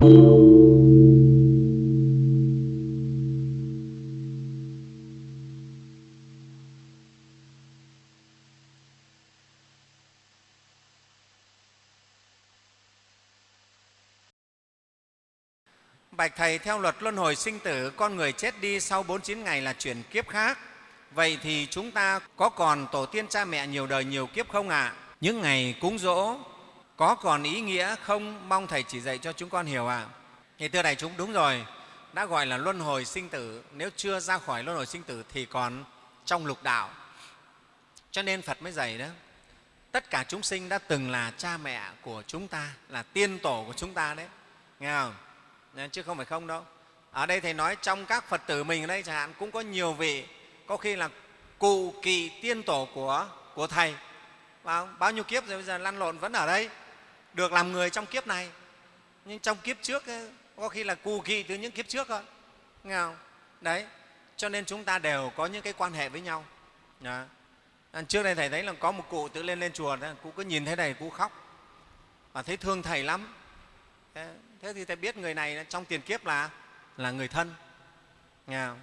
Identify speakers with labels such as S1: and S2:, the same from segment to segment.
S1: Bạch Thầy, theo luật luân hồi sinh tử, con người chết đi sau 49 ngày là chuyển kiếp khác. Vậy thì chúng ta có còn tổ tiên cha mẹ nhiều đời nhiều kiếp không ạ? À? Những ngày cúng dỗ có còn ý nghĩa không? Mong Thầy chỉ dạy cho chúng con hiểu ạ. À? Thì thưa đại chúng, đúng rồi, đã gọi là luân hồi sinh tử. Nếu chưa ra khỏi luân hồi sinh tử thì còn trong lục đạo. Cho nên Phật mới dạy đó, tất cả chúng sinh đã từng là cha mẹ của chúng ta, là tiên tổ của chúng ta đấy. Nghe không? chứ không phải không đâu ở đây thầy nói trong các phật tử mình ở đây chẳng hạn cũng có nhiều vị có khi là cụ kỳ tiên tổ của của thầy bao, bao nhiêu kiếp rồi bây giờ lăn lộn vẫn ở đây được làm người trong kiếp này. Nhưng trong kiếp trước ấy, có khi là cù kỳ từ những kiếp trước thôi. Nghe không? Đấy cho nên chúng ta đều có những cái quan hệ với nhau. Đó. trước đây thầy thấy là có một cụ tự lên lên chùa cụ cứ nhìn thấy này cụ khóc. Và thấy thương thầy lắm. Thế thì thầy biết người này trong tiền kiếp là là người thân.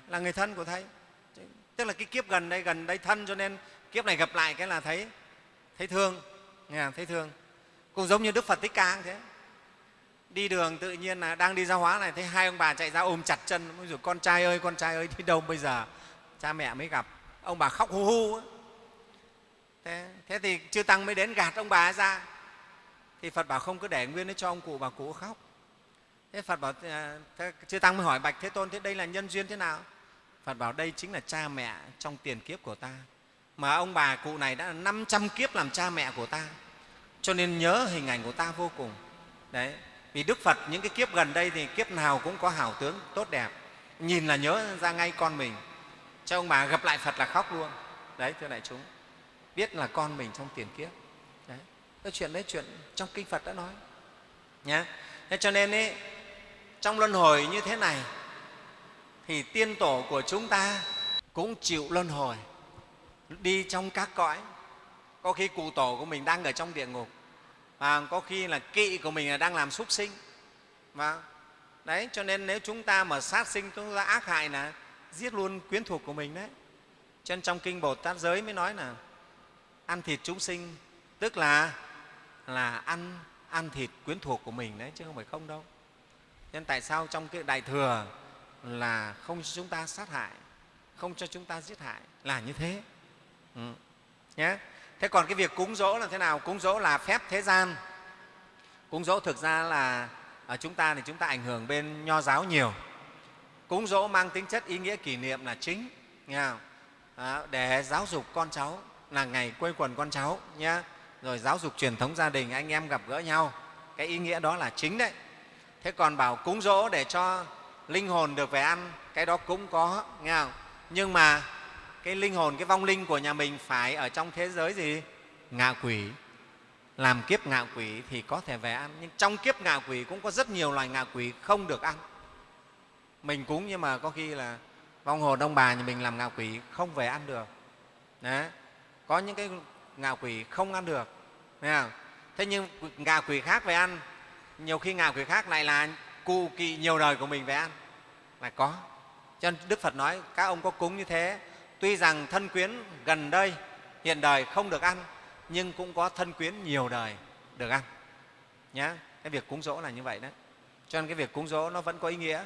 S1: Là người thân của thầy. Tức là cái kiếp gần đây gần đây thân cho nên kiếp này gặp lại cái là thấy thấy thương. Nghe thấy thương cũng giống như đức phật thích ca thế. Đi đường tự nhiên là đang đi ra hóa này thấy hai ông bà chạy ra ôm chặt chân. Rồi con trai ơi con trai ơi đi đâu bây giờ? Cha mẹ mới gặp. Ông bà khóc hu hu thế, thế thì chư tăng mới đến gạt ông bà ra. Thì phật bảo không cứ để nguyên đấy cho ông cụ bà cụ khóc. Thế phật bảo ờ, thế, chư tăng mới hỏi bạch thế tôn thế đây là nhân duyên thế nào? Phật bảo đây chính là cha mẹ trong tiền kiếp của ta. Mà ông bà cụ này đã 500 kiếp làm cha mẹ của ta cho nên nhớ hình ảnh của ta vô cùng. Đấy vì đức phật những cái kiếp gần đây thì kiếp nào cũng có hảo tướng tốt đẹp. Nhìn là nhớ ra ngay con mình. Cho ông bà gặp lại phật là khóc luôn. Đấy thưa đại chúng biết là con mình trong tiền kiếp. Đấy cái chuyện đấy chuyện trong kinh phật đã nói. Nhé thế cho nên ấy, trong luân hồi như thế này thì tiên tổ của chúng ta cũng chịu luân hồi đi trong các cõi. Có khi cụ tổ của mình đang ở trong địa ngục à, có khi là kỵ của mình là đang làm súc sinh. Và đấy cho nên nếu chúng ta mà sát sinh chúng ta ác hại là giết luôn quyến thuộc của mình đấy. Cho nên trong kinh bồ tát giới mới nói là ăn thịt chúng sinh tức là là ăn ăn thịt quyến thuộc của mình đấy chứ không phải không đâu. Nên tại sao trong cái đại thừa là không cho chúng ta sát hại không cho chúng ta giết hại là như thế. Ừ. nhé thế còn cái việc cúng dỗ là thế nào? Cúng dỗ là phép thế gian. Cúng dỗ thực ra là ở chúng ta thì chúng ta ảnh hưởng bên nho giáo nhiều. Cúng dỗ mang tính chất ý nghĩa kỷ niệm là chính nghe không? À, để giáo dục con cháu là ngày quây quần con cháu nhé rồi giáo dục truyền thống gia đình anh em gặp gỡ nhau cái ý nghĩa đó là chính đấy. Thế còn bảo cúng dỗ để cho linh hồn được về ăn cái đó cũng có nghe không? Nhưng mà cái linh hồn, cái vong linh của nhà mình phải ở trong thế giới gì? Ngạ quỷ. Làm kiếp ngạ quỷ thì có thể về ăn, nhưng trong kiếp ngạ quỷ cũng có rất nhiều loài ngạ quỷ không được ăn. Mình cúng nhưng mà có khi là vong hồn ông bà nhà mình làm ngạ quỷ không về ăn được. Đấy. có những cái ngạ quỷ không ăn được không? thế nhưng ngạ quỷ khác về ăn, nhiều khi ngạ quỷ khác lại là cụ kỵ nhiều đời của mình về ăn. Là có. Cho nên đức phật nói, các ông có cúng như thế tuy rằng thân quyến gần đây hiện đời không được ăn, nhưng cũng có thân quyến nhiều đời được ăn. Nhé cái việc cúng dỗ là như vậy đấy. Cho nên cái việc cúng dỗ nó vẫn có ý nghĩa.